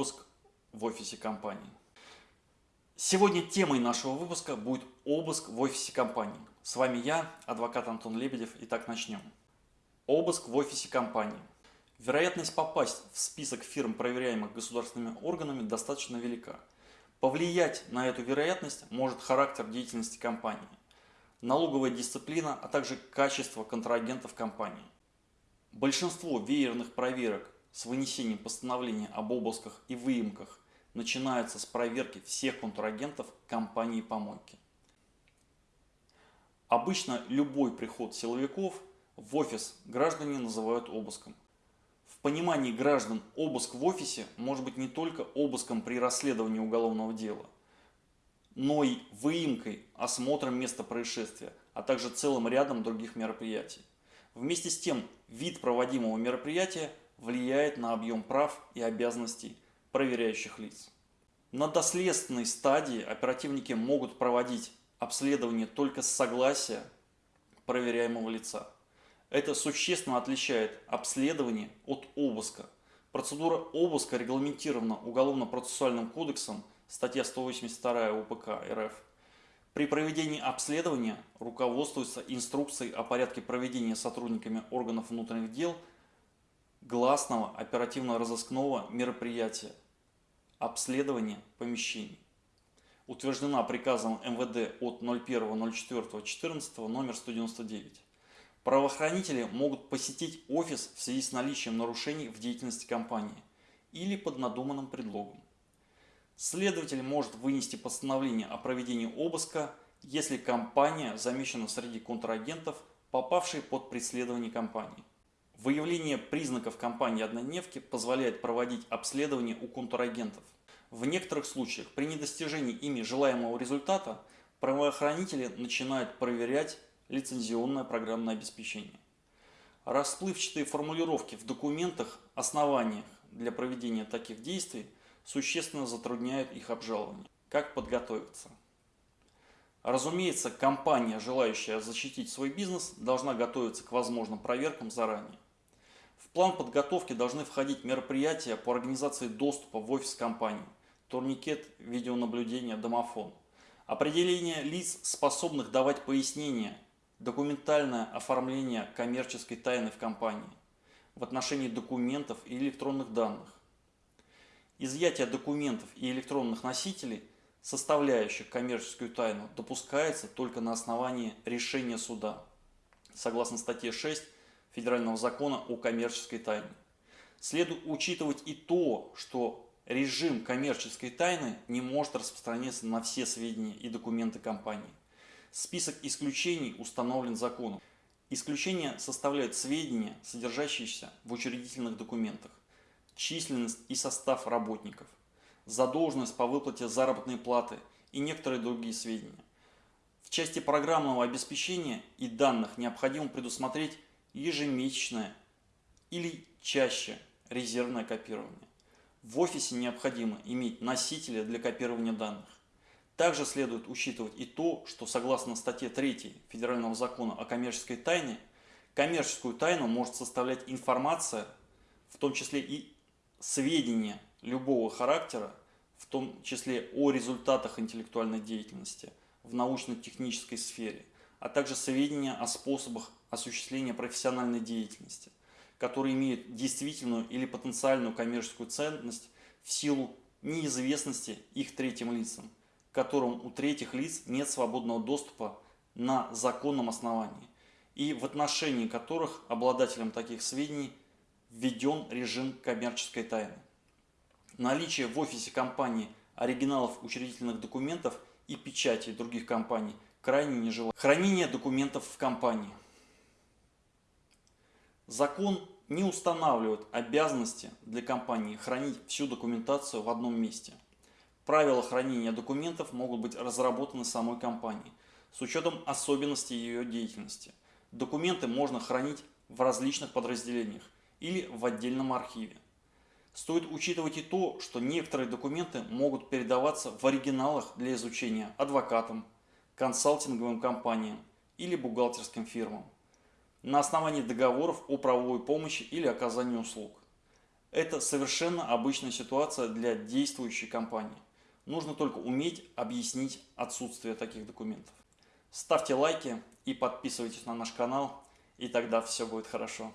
обыск в офисе компании. Сегодня темой нашего выпуска будет обыск в офисе компании. С вами я, адвокат Антон Лебедев. Итак, начнем. Обыск в офисе компании. Вероятность попасть в список фирм, проверяемых государственными органами, достаточно велика. Повлиять на эту вероятность может характер деятельности компании, налоговая дисциплина, а также качество контрагентов компании. Большинство веерных проверок с вынесением постановления об обысках и выемках начинается с проверки всех контрагентов компании-помойки. Обычно любой приход силовиков в офис граждане называют обыском. В понимании граждан обыск в офисе может быть не только обыском при расследовании уголовного дела, но и выемкой, осмотром места происшествия, а также целым рядом других мероприятий. Вместе с тем, вид проводимого мероприятия влияет на объем прав и обязанностей проверяющих лиц. На доследственной стадии оперативники могут проводить обследование только с согласия проверяемого лица. Это существенно отличает обследование от обыска. Процедура обыска регламентирована Уголовно-процессуальным кодексом, статья 182 УПК РФ. При проведении обследования руководствуется инструкцией о порядке проведения сотрудниками органов внутренних дел – гласного оперативно-розыскного мероприятия обследование помещений. Утверждена приказом МВД от 01.04.14 номер 199. Правоохранители могут посетить офис в связи с наличием нарушений в деятельности компании или под надуманным предлогом. Следователь может вынести постановление о проведении обыска, если компания замечена среди контрагентов, попавшей под преследование компании. Выявление признаков компании-однодневки позволяет проводить обследование у контрагентов. В некоторых случаях при недостижении ими желаемого результата правоохранители начинают проверять лицензионное программное обеспечение. Расплывчатые формулировки в документах, основаниях для проведения таких действий существенно затрудняют их обжалование. Как подготовиться? Разумеется, компания, желающая защитить свой бизнес, должна готовиться к возможным проверкам заранее. План подготовки должны входить мероприятия по организации доступа в офис компании, турникет, видеонаблюдение, домофон, определение лиц, способных давать пояснения, документальное оформление коммерческой тайны в компании в отношении документов и электронных данных, изъятие документов и электронных носителей, составляющих коммерческую тайну, допускается только на основании решения суда, согласно статье 6 Федерального закона о коммерческой тайне. Следует учитывать и то, что режим коммерческой тайны не может распространяться на все сведения и документы компании. Список исключений установлен законом. Исключения составляют сведения, содержащиеся в учредительных документах, численность и состав работников, задолженность по выплате заработной платы и некоторые другие сведения. В части программного обеспечения и данных необходимо предусмотреть ежемесячное или чаще резервное копирование. В офисе необходимо иметь носители для копирования данных. Также следует учитывать и то, что согласно статье 3 Федерального закона о коммерческой тайне, коммерческую тайну может составлять информация, в том числе и сведения любого характера, в том числе о результатах интеллектуальной деятельности в научно-технической сфере, а также сведения о способах осуществления профессиональной деятельности, которые имеют действительную или потенциальную коммерческую ценность в силу неизвестности их третьим лицам, которым у третьих лиц нет свободного доступа на законном основании и в отношении которых обладателям таких сведений введен режим коммерческой тайны. Наличие в офисе компании оригиналов учредительных документов и печати других компаний крайне нежелательно. Хранение документов в компании. Закон не устанавливает обязанности для компании хранить всю документацию в одном месте. Правила хранения документов могут быть разработаны самой компанией с учетом особенностей ее деятельности. Документы можно хранить в различных подразделениях или в отдельном архиве. Стоит учитывать и то, что некоторые документы могут передаваться в оригиналах для изучения адвокатам, консалтинговым компаниям или бухгалтерским фирмам на основании договоров о правовой помощи или оказании услуг. Это совершенно обычная ситуация для действующей компании. Нужно только уметь объяснить отсутствие таких документов. Ставьте лайки и подписывайтесь на наш канал, и тогда все будет хорошо.